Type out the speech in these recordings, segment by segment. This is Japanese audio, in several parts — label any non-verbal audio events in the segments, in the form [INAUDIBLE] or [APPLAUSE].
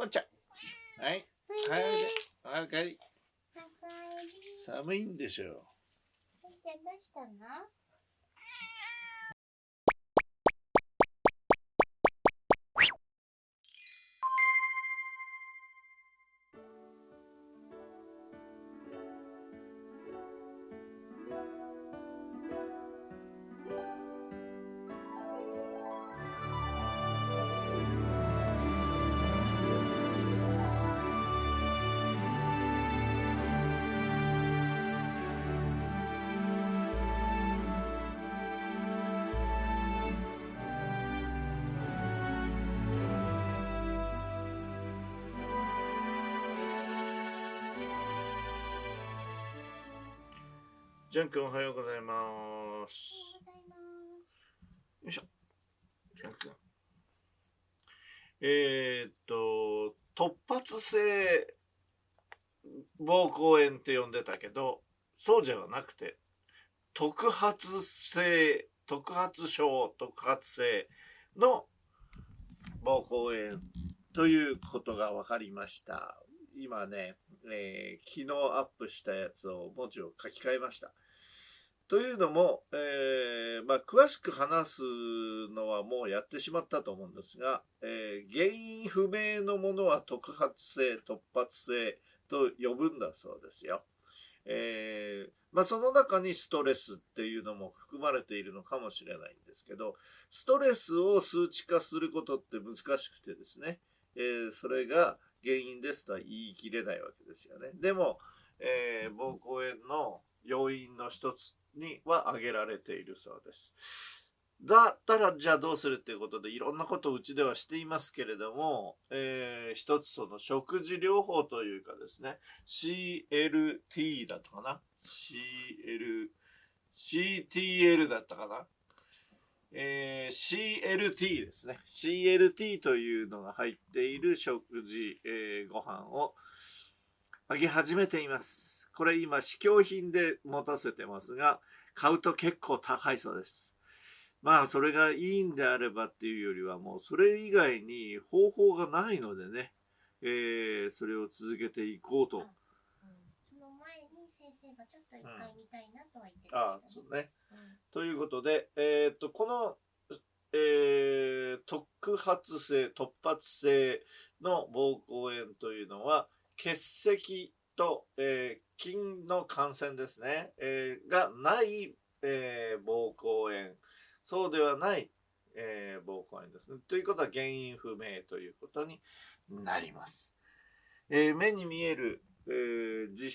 ぽんちゃん。はい。はい、おいで。お帰り。寒いんでしょう。ぽんちゃんどうしたの？ジャン君おはようございます。よいしょ。ジャン君。えー、っと、突発性膀胱炎って呼んでたけど、そうじゃなくて、特発性、特発症、特発性の膀胱炎ということが分かりました。今ね、えー昨日アップしたやつを文字を書き換えました。というのも、えーまあ、詳しく話すのはもうやってしまったと思うんですが、えー原因不明のものは特発性、突発性と呼ぶんだそうですよ。えーまあ、その中にストレスっていうのも含まれているのかもしれないんですけど、ストレスを数値化することって難しくてですね、えーそれが原因ですとは言い切れないわけですよね。でも、えー膀胱炎の要因の一つには挙げられているそうです。だったらじゃあどうするっていうことでいろんなことをうちではしていますけれども、えー一つその食事療法というかですね CLT だったかな？CL CTL だったかな？えー CLT ですね。CLT というのが入っている食事、えーご飯をあげ始めています。これ今試供品で持たせてますが買うと結構高いそうです。まあそれがいいんであればっていうよりはもうそれ以外に方法がないのでね、えーそれを続けていこうと。うん。その前に先生がちょっと一回見たいなとは言ってたけどああそうね。うんということで、えーっと、この、えー特発性、突発性の膀胱炎というのは、結石と、えー菌の感染ですね、えーがない、えー膀胱炎、そうではない、えー膀胱炎ですね。ということは原因不明ということになります。え目に見える、えー実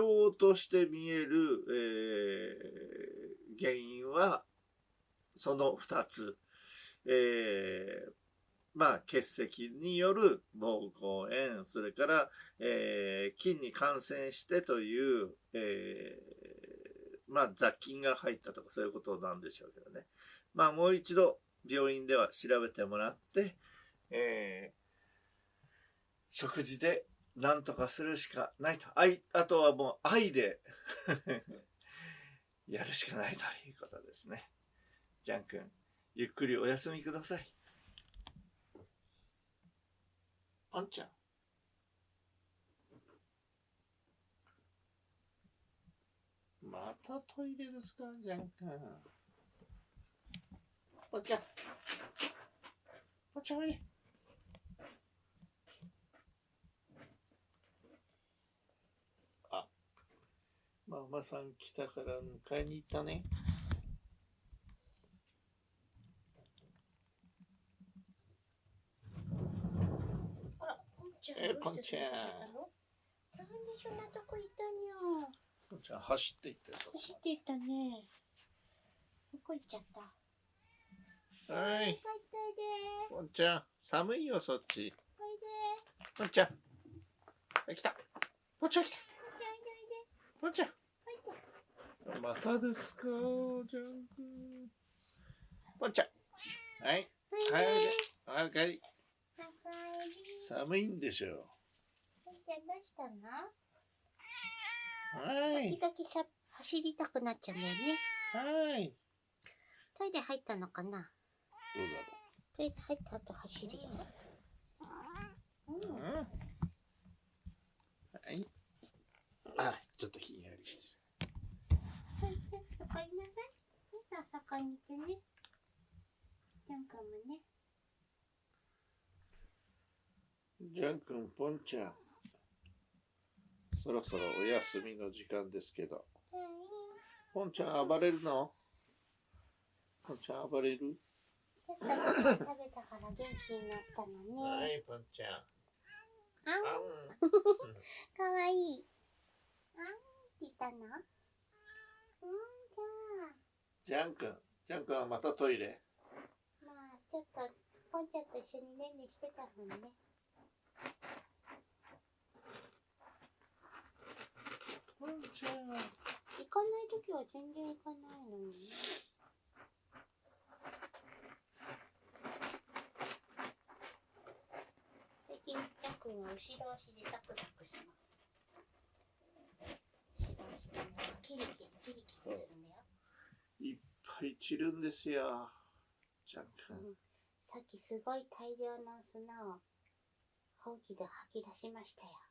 証として見える、えー原因はその2つ、えーまあ結石による膀胱炎それから、えー菌に感染してという、えーまあ雑菌が入ったとかそういうことなんでしょうけどね。まあもう一度病院では調べてもらって、え食事で何とかするしかないと。愛、あとはもう愛で [LAUGHS] やるしかないということですね。ジャン君、ゆっくりお休みください。あんちゃん。またトイレですか、ジャン君。ぽんちゃん。ぽちゃんおいで。ママさん来たから迎えに行ったね。あら、ぽんちゃん。えどうしてぽんちゃんなんでそんなとこいたにゃ。ぽんちゃん走って行ってる走っていったね。どこ行っちゃった？はい帰っておいで。ぽんちゃん、寒いよ、そっち。おいで。ぽんちゃん。あ来た。ぽんちゃん来た。おいでおいで。ぽんちゃん。またですか、ジャン君。ぽんちゃん。はい。おいで。はい、おいで。おかえり。寒いんでしょぽんちゃんどうしたの？う。はい。時々しゃ走りたくなっちゃうんだよね。はい。トイレ入ったのかな？どうだろトイレ入った後走るよ。うん。う。かにいてねジャン君もねジャン君ポンちゃんそろそろお休みの時間ですけどポンちゃん暴れるの？ポンちゃん暴れる？ちょっと食べたから元気になったのね。はいポンちゃん。あん。かわいい。あんいたの？うん、じゃあ。ジャン君、ジャン君はまたトイレ？まあ、ちょっと、ポンちゃんと一緒にねんねしてたもんね。ポンちゃん。行かないときは全然行かないのにね。最近、ジャンは後ろ足でザクザクします。後ろ足でなんかキリキリ、キリキリするんだよ。いっぱい散るんですよ。ちゃんくん、うん。さっきすごい大量の砂を、ほうきで吐き出しましたよ。